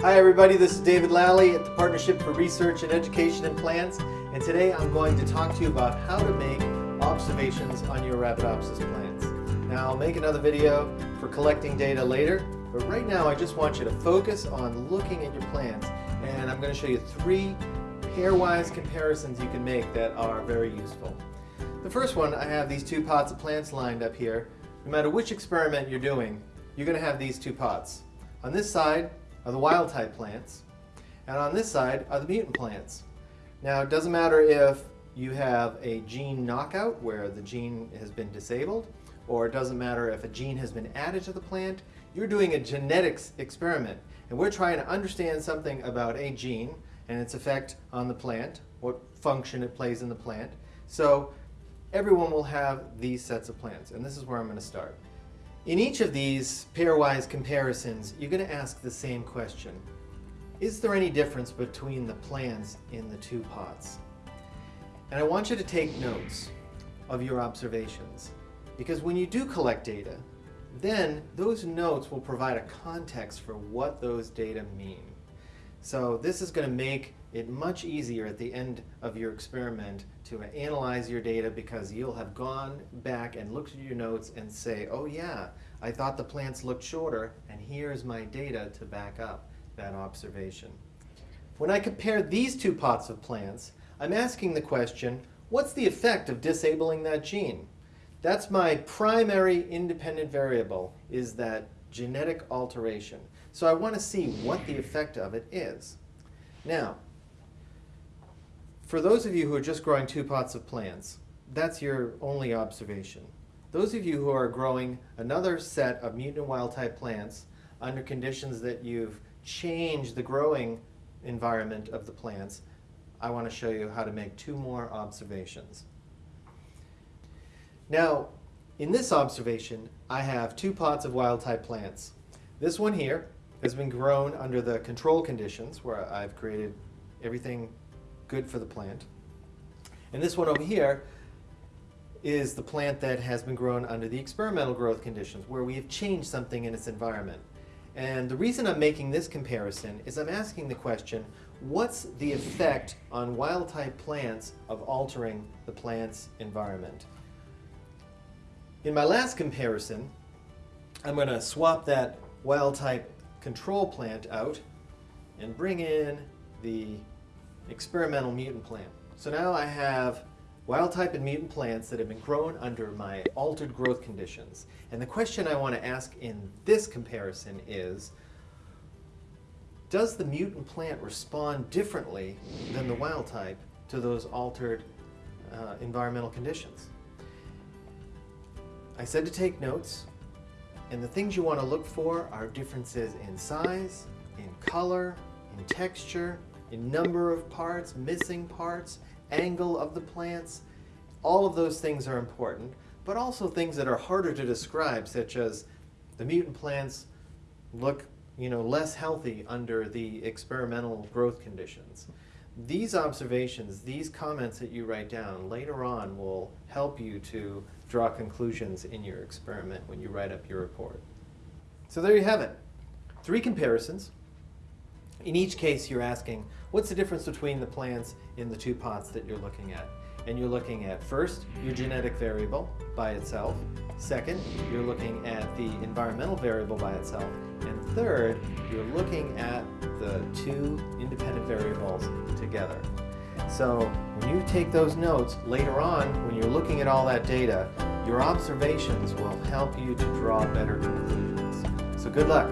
Hi everybody, this is David Lally at the Partnership for Research and Education in Plants and today I'm going to talk to you about how to make observations on your Arabidopsis plants. Now I'll make another video for collecting data later, but right now I just want you to focus on looking at your plants and I'm going to show you three pairwise comparisons you can make that are very useful. The first one, I have these two pots of plants lined up here. No matter which experiment you're doing, you're going to have these two pots. On this side are the wild type plants, and on this side are the mutant plants. Now it doesn't matter if you have a gene knockout where the gene has been disabled, or it doesn't matter if a gene has been added to the plant, you're doing a genetics experiment and we're trying to understand something about a gene and its effect on the plant, what function it plays in the plant. So everyone will have these sets of plants and this is where I'm going to start. In each of these pairwise comparisons, you're going to ask the same question. Is there any difference between the plants in the two pots? And I want you to take notes of your observations because when you do collect data, then those notes will provide a context for what those data mean. So this is going to make it much easier at the end of your experiment to analyze your data because you'll have gone back and looked at your notes and say, oh yeah, I thought the plants looked shorter and here's my data to back up that observation. When I compare these two pots of plants, I'm asking the question, what's the effect of disabling that gene? That's my primary independent variable, is that genetic alteration. So I want to see what the effect of it is. Now, for those of you who are just growing two pots of plants, that's your only observation. Those of you who are growing another set of mutant wild type plants under conditions that you've changed the growing environment of the plants, I want to show you how to make two more observations. Now, in this observation, I have two pots of wild type plants. This one here has been grown under the control conditions where I've created everything good for the plant. And this one over here is the plant that has been grown under the experimental growth conditions where we have changed something in its environment. And the reason I'm making this comparison is I'm asking the question, what's the effect on wild type plants of altering the plant's environment? In my last comparison, I'm going to swap that wild type control plant out and bring in the experimental mutant plant. So now I have wild type and mutant plants that have been grown under my altered growth conditions. And the question I want to ask in this comparison is, does the mutant plant respond differently than the wild type to those altered uh, environmental conditions? I said to take notes, and the things you want to look for are differences in size, in color, in texture, in number of parts, missing parts, angle of the plants. All of those things are important, but also things that are harder to describe, such as the mutant plants look you know, less healthy under the experimental growth conditions. These observations, these comments that you write down later on will help you to draw conclusions in your experiment when you write up your report. So there you have it. Three comparisons in each case, you're asking, what's the difference between the plants in the two pots that you're looking at? And you're looking at, first, your mm-hmm. genetic variable by itself. Second, you're looking at the environmental variable by itself. And third, you're looking at the two independent variables together. So when you take those notes, later on, when you're looking at all that data, your observations will help you to draw better conclusions. So good luck.